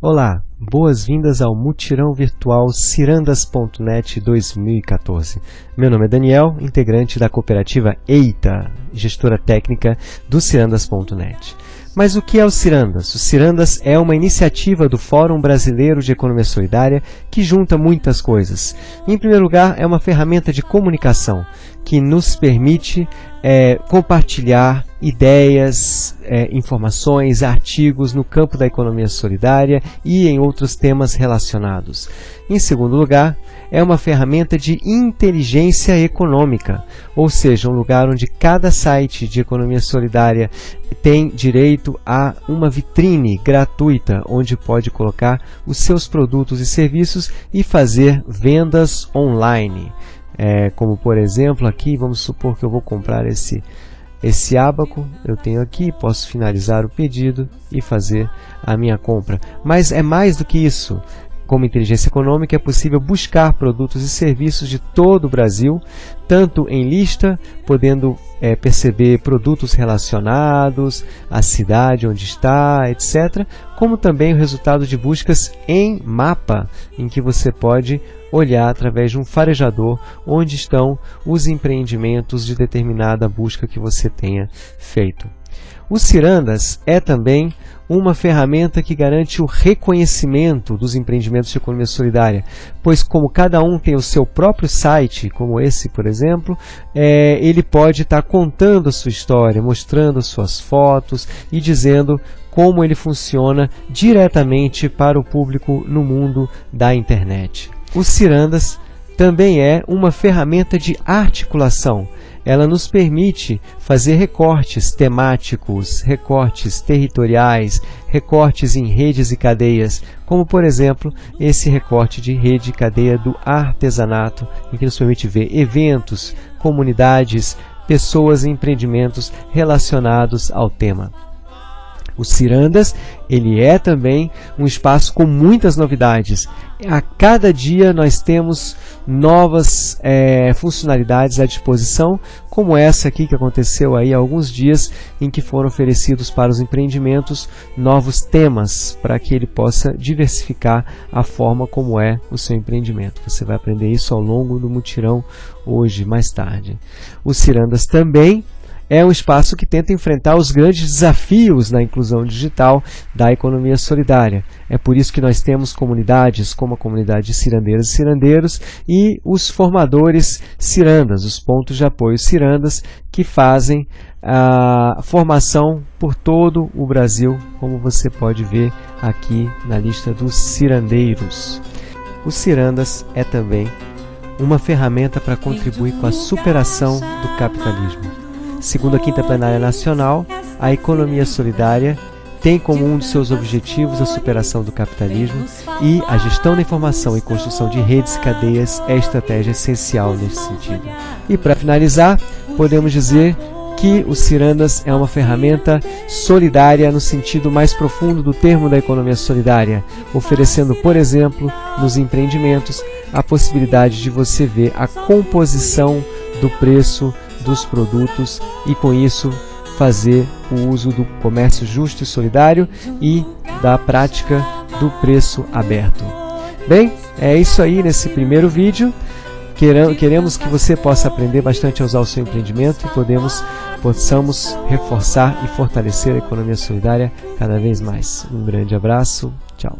Olá, boas-vindas ao mutirão virtual Cirandas.net 2014. Meu nome é Daniel, integrante da cooperativa EITA, gestora técnica do Cirandas.net. Mas o que é o Cirandas? O Cirandas é uma iniciativa do Fórum Brasileiro de Economia Solidária que junta muitas coisas. Em primeiro lugar, é uma ferramenta de comunicação que nos permite é, compartilhar ideias, é, informações, artigos no campo da economia solidária e em outros temas relacionados. Em segundo lugar, é uma ferramenta de inteligência econômica, ou seja, um lugar onde cada site de economia solidária tem direito a uma vitrine gratuita, onde pode colocar os seus produtos e serviços e fazer vendas online. É, como por exemplo aqui, vamos supor que eu vou comprar esse, esse ábaco, eu tenho aqui, posso finalizar o pedido e fazer a minha compra. Mas é mais do que isso. Como inteligência econômica, é possível buscar produtos e serviços de todo o Brasil, tanto em lista, podendo é, perceber produtos relacionados, a cidade onde está, etc., como também o resultado de buscas em mapa, em que você pode olhar através de um farejador onde estão os empreendimentos de determinada busca que você tenha feito. O Cirandas é também uma ferramenta que garante o reconhecimento dos empreendimentos de economia solidária, pois como cada um tem o seu próprio site, como esse, por exemplo, é, ele pode estar tá contando a sua história, mostrando suas fotos e dizendo como ele funciona diretamente para o público no mundo da internet. O Cirandas também é uma ferramenta de articulação, ela nos permite fazer recortes temáticos, recortes territoriais, recortes em redes e cadeias, como por exemplo esse recorte de rede e cadeia do artesanato, em que nos permite ver eventos, comunidades, pessoas e empreendimentos relacionados ao tema. O Cirandas, ele é também um espaço com muitas novidades. A cada dia nós temos novas é, funcionalidades à disposição, como essa aqui que aconteceu aí há alguns dias, em que foram oferecidos para os empreendimentos novos temas, para que ele possa diversificar a forma como é o seu empreendimento. Você vai aprender isso ao longo do mutirão hoje, mais tarde. O Cirandas também é um espaço que tenta enfrentar os grandes desafios na inclusão digital da economia solidária. É por isso que nós temos comunidades como a comunidade de cirandeiras e cirandeiros e os formadores cirandas, os pontos de apoio cirandas, que fazem a formação por todo o Brasil, como você pode ver aqui na lista dos cirandeiros. Os cirandas é também uma ferramenta para contribuir com a superação do capitalismo. Segundo a Quinta Plenária Nacional, a economia solidária tem como um dos seus objetivos a superação do capitalismo e a gestão da informação e construção de redes e cadeias é estratégia essencial nesse sentido. E para finalizar, podemos dizer que o Cirandas é uma ferramenta solidária no sentido mais profundo do termo da economia solidária, oferecendo, por exemplo, nos empreendimentos, a possibilidade de você ver a composição do preço dos produtos e com isso fazer o uso do comércio justo e solidário e da prática do preço aberto. Bem, é isso aí nesse primeiro vídeo. Queremos que você possa aprender bastante a usar o seu empreendimento e podemos, possamos reforçar e fortalecer a economia solidária cada vez mais. Um grande abraço, tchau.